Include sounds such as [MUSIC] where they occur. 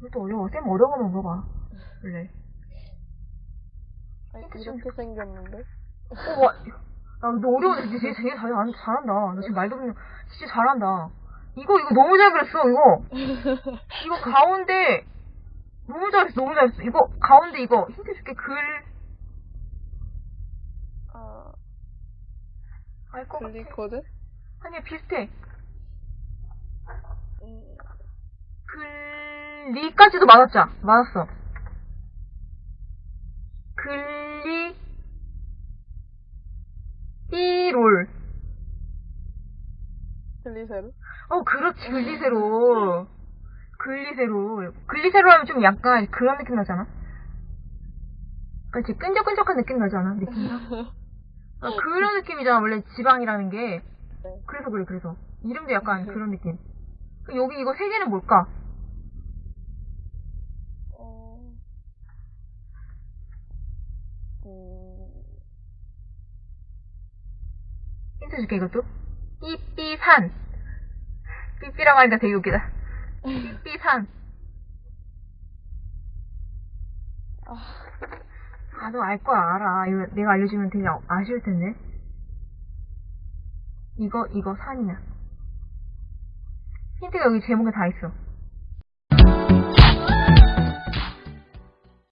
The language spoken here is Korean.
이것도 어려워. 쌤 어려운 거만 물어봐. 원래. 아니, 이렇게 생겼는데? 어, 와. 야, 너 어려운데 진짜 되게, 되게 잘, 안- 잘한다. 너 지금 말도 그냥 진짜 잘한다. 이거, 이거 너무 잘 그렸어, 이거. [LAUGHS] 이거 가운데, 너무 잘했어, 너무 잘했어. 이거, 가운데 이거, 힌트 줄게, 글, 아, 알것 같아. 글리코드? 아니, 비슷해. 음, 글 리까지도 맞았자. 맞았어. 글리, 띠롤. 글리세로? 어, 그렇지, 글리세로. 글리세로. 글리세로 하면 좀 약간 그런 느낌 나잖아? 그렇지, 끈적끈적한 느낌 나잖아, 느낌이랑. [LAUGHS] 아, 그런 느낌이잖아, 원래 지방이라는 게. 네. 그래서 그래, 그래서. 이름도 약간 그런 느낌. 여기 이거 세 개는 뭘까? 어, 음, 힌트 줄게, 이것도. 삐삐산. 삐삐라고 하니까 되게 웃기다. 삐삐산. 아, 아, 너알 거야, 알아. 이거 내가 알려주면 되게 아- 아쉬울 텐데. 이거, 이거 산이야. 힌트가 여기 제목에 다 있어.